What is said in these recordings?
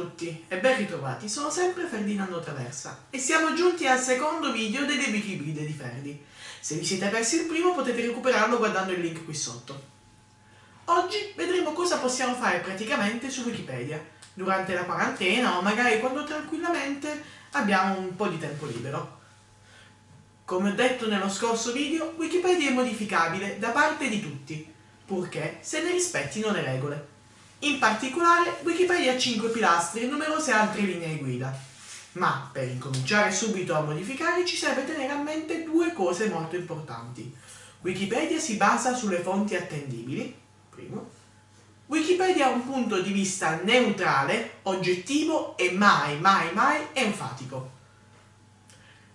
tutti e ben ritrovati, sono sempre Ferdinando Traversa e siamo giunti al secondo video delle Wikipedia di Ferdi. Se vi siete persi il primo potete recuperarlo guardando il link qui sotto. Oggi vedremo cosa possiamo fare praticamente su Wikipedia, durante la quarantena o magari quando tranquillamente abbiamo un po' di tempo libero. Come ho detto nello scorso video, Wikipedia è modificabile da parte di tutti, purché se ne rispettino le regole. In particolare, Wikipedia ha 5 pilastri e numerose altre linee guida. Ma per incominciare subito a modificare ci serve tenere a mente due cose molto importanti. Wikipedia si basa sulle fonti attendibili, primo. Wikipedia ha un punto di vista neutrale, oggettivo e mai, mai, mai enfatico.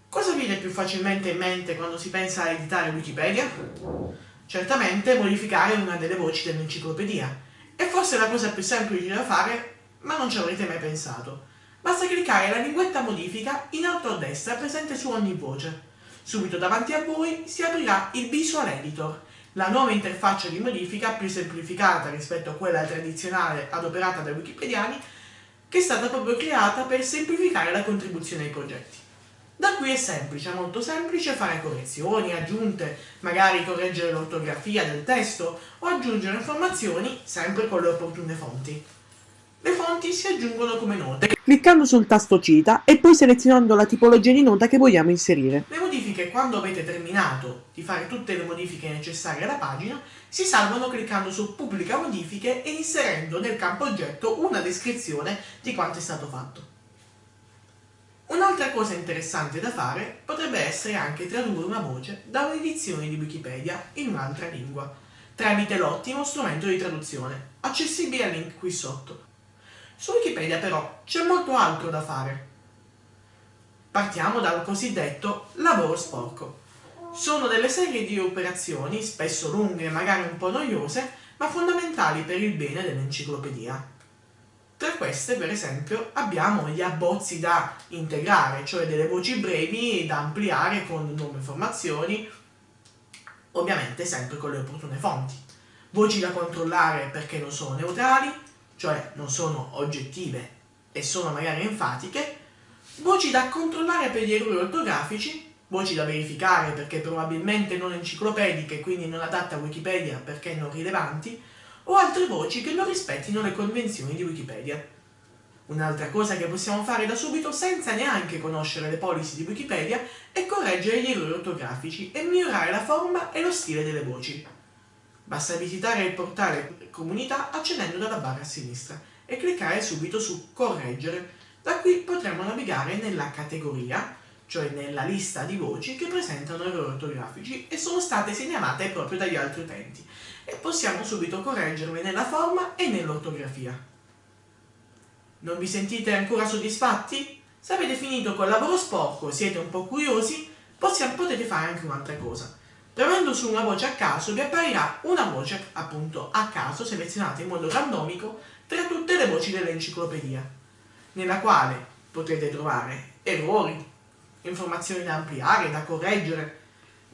Cosa viene più facilmente in mente quando si pensa a editare Wikipedia? Certamente modificare una delle voci dell'enciclopedia, è forse la cosa più semplice da fare, ma non ci avrete mai pensato. Basta cliccare la linguetta modifica in alto a destra presente su ogni voce. Subito davanti a voi si aprirà il Visual Editor, la nuova interfaccia di modifica più semplificata rispetto a quella tradizionale adoperata dai wikipediani, che è stata proprio creata per semplificare la contribuzione ai progetti. Da qui è semplice, molto semplice fare correzioni, aggiunte, magari correggere l'ortografia del testo o aggiungere informazioni sempre con le opportune fonti. Le fonti si aggiungono come note, cliccando sul tasto cita e poi selezionando la tipologia di nota che vogliamo inserire. Le modifiche, quando avete terminato di fare tutte le modifiche necessarie alla pagina, si salvano cliccando su pubblica modifiche e inserendo nel campo oggetto una descrizione di quanto è stato fatto. Un'altra cosa interessante da fare potrebbe essere anche tradurre una voce da un'edizione di Wikipedia in un'altra lingua, tramite l'ottimo strumento di traduzione, accessibile al link qui sotto. Su Wikipedia però c'è molto altro da fare. Partiamo dal cosiddetto lavoro sporco. Sono delle serie di operazioni, spesso lunghe e magari un po' noiose, ma fondamentali per il bene dell'enciclopedia. Tra queste, per esempio, abbiamo gli abbozzi da integrare, cioè delle voci brevi da ampliare con nuove informazioni, ovviamente sempre con le opportune fonti. Voci da controllare perché non sono neutrali, cioè non sono oggettive e sono magari enfatiche, voci da controllare per gli errori ortografici, voci da verificare perché probabilmente non enciclopediche, quindi non adatte a Wikipedia perché non rilevanti, o altre voci che non rispettino le convenzioni di Wikipedia. Un'altra cosa che possiamo fare da subito senza neanche conoscere le policy di Wikipedia è correggere gli errori ortografici e migliorare la forma e lo stile delle voci. Basta visitare il portale comunità accedendo dalla barra a sinistra e cliccare subito su correggere. Da qui potremo navigare nella categoria, cioè nella lista di voci che presentano errori ortografici e sono state segnalate proprio dagli altri utenti e possiamo subito correggerle nella forma e nell'ortografia. Non vi sentite ancora soddisfatti? Se avete finito col lavoro sporco e siete un po' curiosi, possiamo, potete fare anche un'altra cosa. Premendo su una voce a caso vi apparirà una voce appunto a caso selezionata in modo randomico tra tutte le voci dell'enciclopedia, nella quale potrete trovare errori, informazioni da ampliare, da correggere,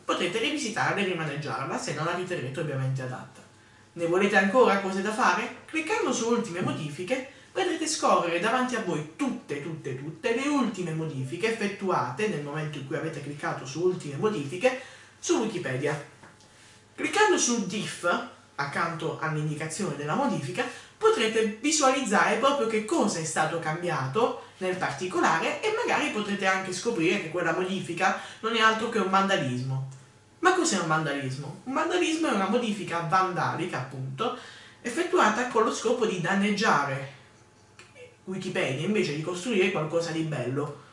potrete rivisitarla e rimaneggiarla se non la riterrete ovviamente adatta. Ne volete ancora cose da fare? Cliccando su ultime modifiche vedrete scorrere davanti a voi tutte, tutte, tutte le ultime modifiche effettuate nel momento in cui avete cliccato su ultime modifiche su Wikipedia. Cliccando su diff, accanto all'indicazione della modifica, potrete visualizzare proprio che cosa è stato cambiato nel particolare e magari potrete anche scoprire che quella modifica non è altro che un vandalismo. Ma cos'è un vandalismo? Un vandalismo è una modifica vandalica, appunto, effettuata con lo scopo di danneggiare Wikipedia invece di costruire qualcosa di bello.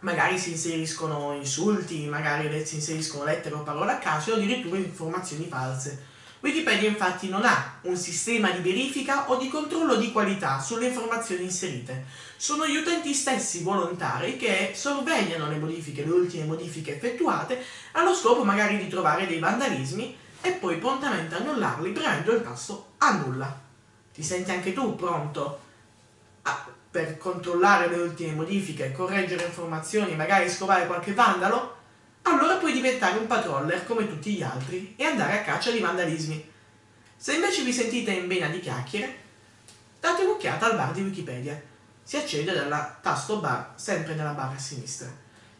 Magari si inseriscono insulti, magari si inseriscono lettere o parole a caso o addirittura informazioni false. Wikipedia infatti non ha un sistema di verifica o di controllo di qualità sulle informazioni inserite. Sono gli utenti stessi volontari che sorvegliano le modifiche, le ultime modifiche effettuate, allo scopo magari di trovare dei vandalismi e poi prontamente annullarli premendo il tasto annulla. Ti senti anche tu pronto a, per controllare le ultime modifiche, correggere informazioni, magari scovare qualche vandalo? Allora puoi diventare un patroller come tutti gli altri e andare a caccia di vandalismi. Se invece vi sentite in vena di chiacchiere, date un'occhiata al bar di Wikipedia. si accede dal tasto bar sempre nella barra a sinistra.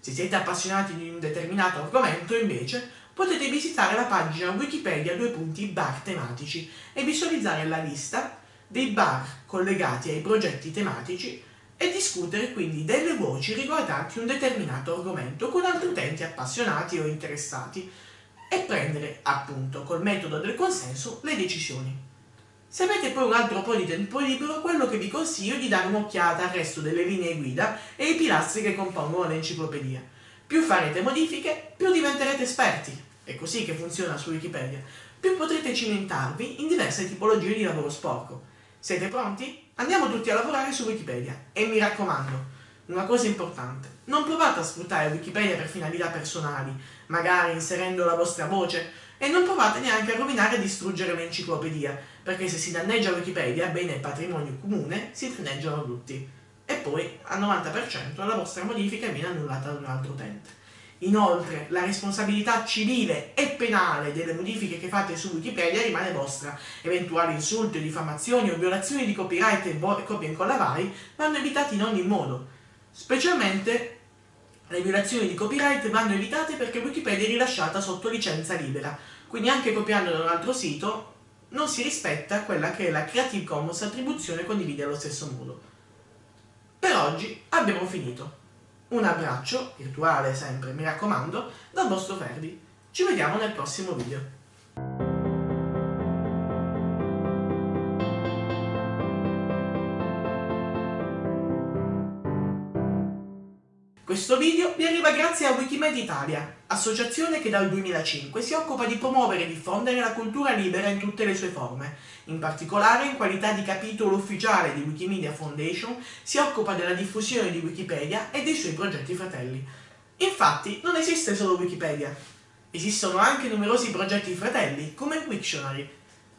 Se siete appassionati di un determinato argomento, invece, potete visitare la pagina Wikipedia due punti bar tematici e visualizzare la lista dei bar collegati ai progetti tematici e discutere quindi delle voci riguardanti un determinato argomento con altri utenti appassionati o interessati e prendere, appunto, col metodo del consenso, le decisioni. Se avete poi un altro po' di tempo libero, quello che vi consiglio è di dare un'occhiata al resto delle linee guida e ai pilastri che compongono l'enciclopedia. Più farete modifiche, più diventerete esperti. È così che funziona su Wikipedia. Più potrete cimentarvi in diverse tipologie di lavoro sporco. Siete pronti? Andiamo tutti a lavorare su Wikipedia. E mi raccomando, una cosa importante, non provate a sfruttare Wikipedia per finalità personali, magari inserendo la vostra voce, e non provate neanche a rovinare e distruggere l'enciclopedia, perché se si danneggia Wikipedia, bene il patrimonio comune, si danneggiano tutti. E poi, al 90%, la vostra modifica viene annullata da un altro utente. Inoltre, la responsabilità civile e penale delle modifiche che fate su Wikipedia rimane vostra. Eventuali insulti, diffamazioni o violazioni di copyright e copie incollavari vanno evitati in ogni modo. Specialmente le violazioni di copyright vanno evitate perché Wikipedia è rilasciata sotto licenza libera, quindi anche copiando da un altro sito non si rispetta quella che è la Creative Commons attribuzione condivide allo stesso modo. Per oggi abbiamo finito. Un abbraccio, virtuale sempre, mi raccomando, dal vostro Ferdi. Ci vediamo nel prossimo video. Video vi arriva grazie a Wikimedia Italia, associazione che dal 2005 si occupa di promuovere e diffondere la cultura libera in tutte le sue forme. In particolare, in qualità di capitolo ufficiale di Wikimedia Foundation, si occupa della diffusione di Wikipedia e dei suoi progetti fratelli. Infatti, non esiste solo Wikipedia. Esistono anche numerosi progetti fratelli, come Wiktionary,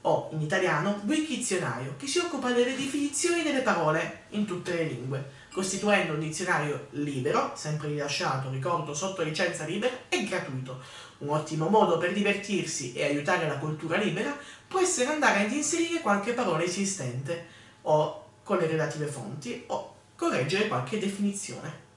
o, in italiano, Wikizionario, che si occupa delle definizioni delle parole in tutte le lingue costituendo un dizionario libero, sempre rilasciato, ricordo, sotto licenza libera e gratuito. Un ottimo modo per divertirsi e aiutare la cultura libera può essere andare ad inserire qualche parola esistente, o con le relative fonti, o correggere qualche definizione.